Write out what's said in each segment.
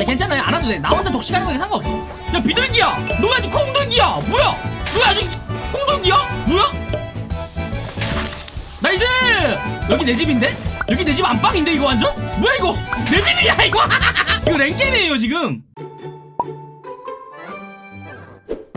야 괜찮아요. 안 와도 돼나 혼자 독식하는 거에 상관없어. 야 비둘기야. 너 아직 콩둥이야. 뭐야? 너 아직 콩둥이야? 뭐야? 나이스! 여기 내 집인데? 여기 내 집 안방인데 이거 완전? 뭐야 이거? 내 집이야 이거! 이거 랭게임이에요 지금.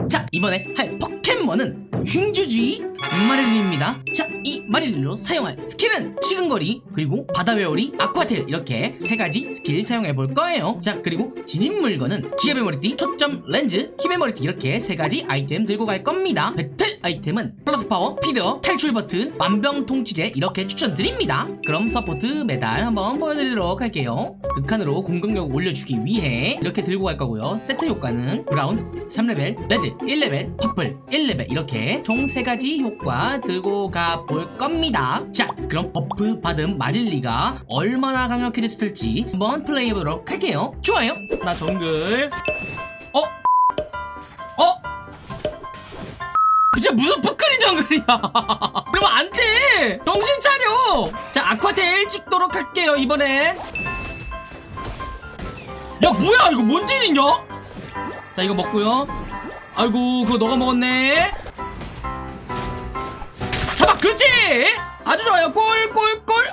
자 이번에 할 포켓몬은 행주주의 마릴리입니다. 자이 마릴리로 사용할 스킬은 치근거리 그리고 바다 회오리 아쿠아텔 이렇게 세 가지 스킬 사용해 볼 거예요. 자 그리고 진입 물건은 기압의 머리띠 초점 렌즈 힘의 머리띠 이렇게 세 가지 아이템 들고 갈 겁니다. 배틀 아이템은 플러스 파워 피드어 탈출 버튼 만병통치제 이렇게 추천드립니다. 그럼 support 메달 한번 보여드리도록 할게요. 극한으로 공격력 올려주기 위해 이렇게 들고 갈 거고요. 세트 효과는 brown 3레벨 red 1레벨 purple 1레벨 이렇게 총 3가지 효과 들고 가볼 겁니다. 자 그럼 buff 받은 마릴리가 얼마나 강력해졌을지 한번 플레이해보도록 할게요. 좋아요. 나 정글. 어? 어? 진짜 무슨 푸크린 정글이야. 그러면 안돼. 정신 차려. 자 아쿠아테일 찍도록 할게요 이번엔. 야 뭐야? 이거 뭔 딜이냐? 자 이거 먹고요. 아이고 그거 너가 먹었네 그렇지! 아주 좋아요. 꼴꼴꼴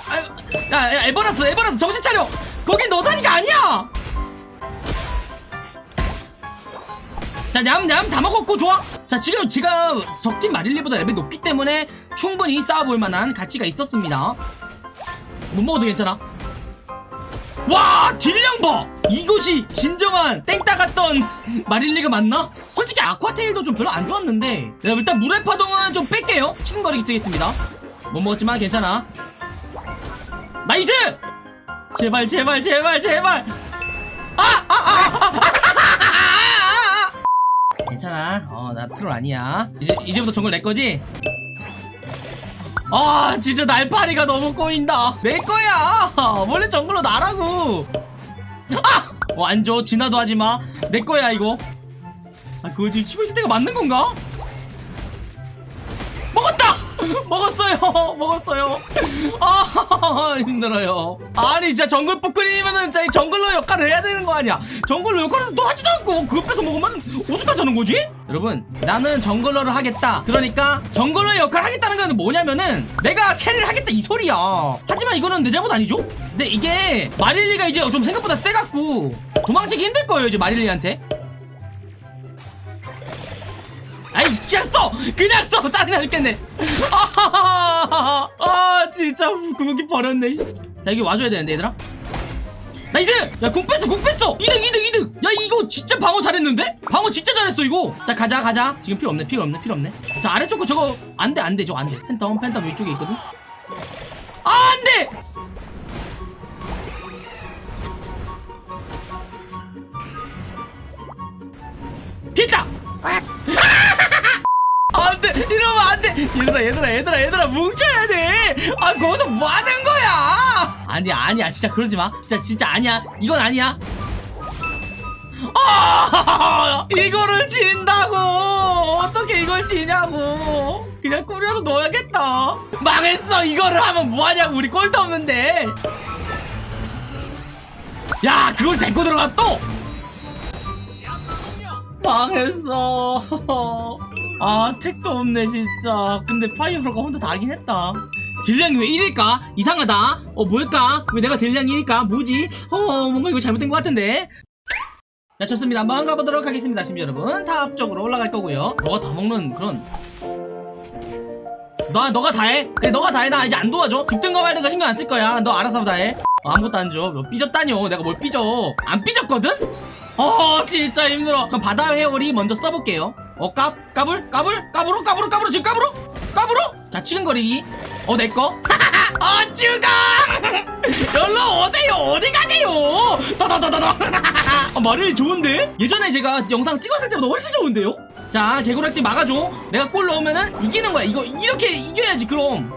야, 야 에버라스 에버라스 정신 차려. 거긴 너 다니가 아니야! 자 냠냠. 다 먹었고 좋아. 자 지금 제가 적팀 마릴리보다 레벨 높기 때문에 충분히 싸워볼 만한 가치가 있었습니다. 못 먹어도 괜찮아 와 deal량 봐 이것이 진정한 땡따 같던 마릴리가 맞나? 솔직히 아쿠아테일도 좀 별로 안 좋았는데 네, 일단 물의 파동은 좀 뺄게요 치근거리기 쓰겠습니다 못 먹었지만 괜찮아 nice! 제발 제발 제발 제발 아! 아! 아! 아! 아! 아! 괜찮아 어나 트롤 아니야 이제 이제부터 정글 내 거지? 아 진짜 날파리가 너무 꼬인다. 내 거야. 원래 정글로 나라고. 아! 어, 안줘. 진화도 하지마. 내 거야 이거. 아 그걸 지금 치고 있을 때가 맞는 건가? 먹었다! 먹었어요 먹었어요 아 힘들어요 아니 진짜 정글 뿌크리면은 진짜 이 jungler 역할을 해야 되는 거 아니야 jungler 역할을 또 하지도 않고 그거 뺏어 먹으면 어떡하자는 거지? 여러분 나는 jungler를 하겠다 그러니까 jungler의 역할을 하겠다는 건 뭐냐면은 내가 carry를 하겠다 이 소리야 하지만 이거는 내 잘못 아니죠? 근데 이게 마릴리가 이제 좀 생각보다 세갖고 도망치기 힘들 거예요 이제 마릴리한테 그냥 써! 그냥 써! 짜증나 죽겠네 아, 아 진짜 구멍이 버렸네 자 여기 와줘야 되는데 얘들아 nice! 야 궁 뺐어 궁 뺐어 2등 2등 2등 야 이거 진짜 방어 잘했는데? 방어 진짜 잘했어 이거 자 가자 가자 지금 필요 없네 필요 없네 필요 없네 자 아래쪽 거 저거 안돼 안돼 저거 안돼 팬텀 팬텀 이쪽에 있거든 아 안돼! 됐다! 안돼. 이러면 안돼. 얘들아 얘들아 얘들아 얘들아 뭉쳐야 돼아 거기서 뭐 하는 거야? 아니야 아니야. 진짜 그러지 마. 진짜 진짜 아니야. 이건 아니야. 아 이거를 진다고. 어떻게 이걸 지냐고. 그냥 꾸려서 넣어야겠다. 망했어. 이거를 하면 뭐하냐고. 우리 꼴도 없는데. 야 그걸 데리고 들어가 또. 망했어 아 택도 없네 진짜. 근데 파이어로가 혼자 다 하긴 했다. deal량이 왜 1일까? 이상하다. 어 뭘까? 왜 내가 deal량이 1일까? 뭐지? 어 뭔가 이거 잘못된 것 같은데? 자 좋습니다. 한번 가보도록 하겠습니다 시민 여러분. top 쪽으로 올라갈 거고요. 너가 다 먹는 그런. 너, 너가 다해? 그래 너가 다해. 나 이제 안 도와줘. 죽든가 말든가 신경 안 쓸 거야. 너 알아서 다해. 어, 아무것도 안줘. 뭐 삐졌다뇨. 내가 뭘 삐져. 안 삐졌거든? 어 진짜 힘들어. 그럼 바다 회오리 먼저 써볼게요 어 까, 까불? 까불? 까불어? 까불어? 까불어? 지금 까불어? 까불어? 자 치근거리기 어 내꺼 어 죽어! 열로 오세요. 어디 가세요? 더더더더더. 어, 말이 좋은데? 예전에 제가 영상 찍었을 때보다 훨씬 좋은데요? 자 개구락지 막아줘. 내가 골 넣으면은 이기는 거야. 이거 이렇게 이겨야지 그럼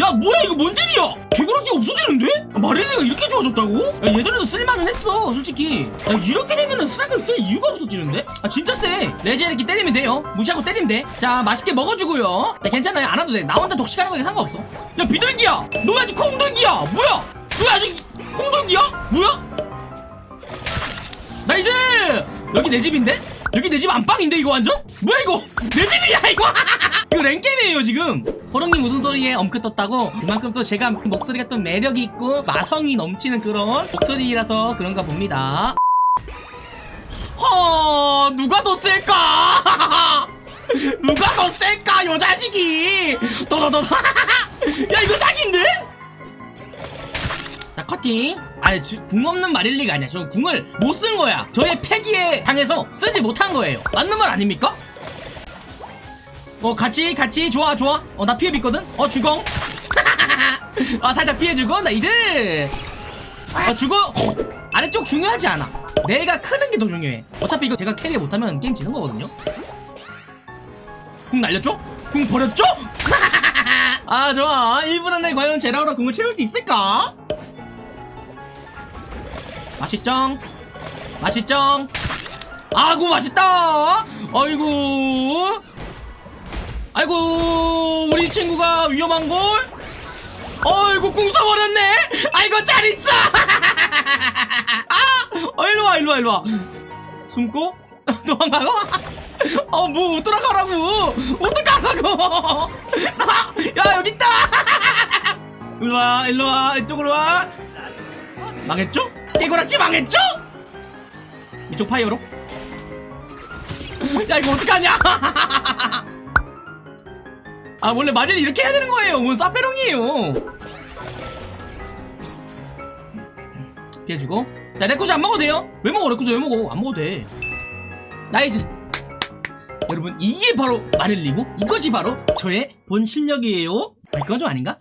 야 뭐야 이거 뭔 일이야? 개구락지가 없어지는데? 아, 마릴리가 이렇게 좋아졌다고? 야, 예전에도 쓸만은 했어 솔직히. 야 이렇게 되면은 스라이크를 쓸 이유가 없어지는데? 아 진짜 세 레즈 이렇게 때리면 돼요. 무시하고 때리면 돼자 맛있게 먹어주고요. 야, 괜찮아요. 안 와도 돼나 혼자 독식하는 거에 상관없어. 야 비둘기야! 너 아직 콩돌기야! 뭐야? 너 아직 콩돌기야? 뭐야? 여기 내 집인데? 여기 내 집 안방인데 이거 완전? 뭐야 이거? 내 집이야 이거 이거 랭겜이에요 지금. 호롱님 무슨 소리에 엄크 떴다고? 그만큼 또 제가 목소리가 또 매력이 있고 마성이 넘치는 그런 목소리라서 그런가 봅니다. 허 누가 더 셀까? 누가 더 셀까 요 자식이? 더더더 야 이거 사기인데? 자 커팅. 아니 지- 궁 없는 마릴리가 아니야. 저 궁을 못 쓴 거야. 저의 패기에 당해서 쓰지 못한 거예요. 맞는 말 아닙니까? 어 같이 같이. 좋아 좋아. 어 나 피해 있거든. 어 주공. 아 살짝 피해주고. nice 어 주고. 아래쪽 중요하지 않아. 내가 크는 게 더 중요해. 어차피 이거 제가 carry 못하면 게임 지는 거거든요. 궁 날렸죠? 궁 버렸죠? 아 좋아. 1분 안에 과연 제라우라 궁을 채울 수 있을까? 맛있쩡. 맛있쩡. 아구 맛있다. 아이고 아이고 우리 친구가 위험한걸? 아이고 궁 써버렸네? 아이고 잘 있어! 아 어, 일로와 일로와 일로와. 숨고? 도망가고? 어뭐 어떡하라고. 어떡하라고. 야 여기 있다. 일로와 일로와. 이쪽으로 와. 망했죠? 깨고락지 망했죠? 이쪽 파이어로? 야 이거 어떡하냐 아 원래 마리를 이렇게 해야 되는 거예요. 뭔 사페롱이에요. 피해주고. 야 레코즈 안 먹어도 돼요? 왜 먹어? 레코즈 왜 먹어? 안 먹어도 돼. 나이스. 여러분 이게 바로 마릴리고 이것이 바로 저의 본 실력이에요. 아, 이건 좀 아닌가?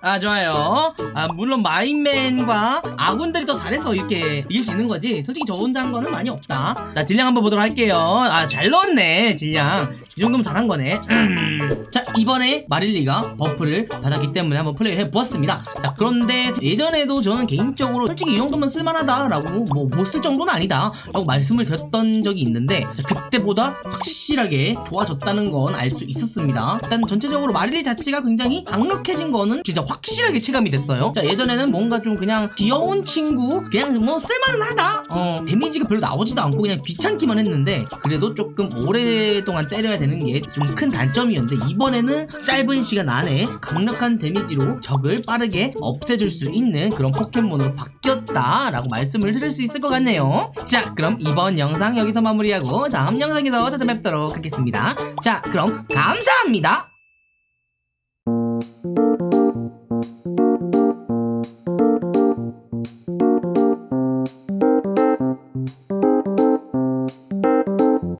아 좋아요. 아 물론 마임맨과 아군들이 더 잘해서 이렇게 이길 수 있는 거지. 솔직히 저 혼자 한 거는 많이 없다. 자 딜량 한번 보도록 할게요. 아 잘 넣었네 딜량 이 정도면 잘한 거네. 자 이번에 마릴리가 buff를 받았기 때문에 한번 플레이를 해보았습니다. 자 그런데 예전에도 저는 개인적으로 솔직히 이 정도면 쓸만하다 라고 뭐 못 쓸 정도는 아니다 라고 말씀을 드렸던 적이 있는데 자, 그때보다 확실하게 좋아졌다는 건 알 수 있었습니다. 일단 전체적으로 마릴리 자체가 굉장히 강력해진 거는 진짜 확실하게 체감이 됐어요. 자 예전에는 뭔가 좀 그냥 귀여운 친구 그냥 뭐 쓸만하다? 어 데미지가 별로 나오지도 않고 그냥 귀찮기만 했는데 그래도 조금 오랫동안 때려야 되는 게 좀 큰 단점이었는데 이번에는 짧은 시간 안에 강력한 데미지로 적을 빠르게 없애줄 수 있는 그런 포켓몬으로 바뀌었다라고 말씀을 드릴 수 있을 것 같네요. 자 그럼 이번 영상 여기서 마무리하고 다음 영상에서 찾아뵙도록 하겠습니다. 자 그럼 감사합니다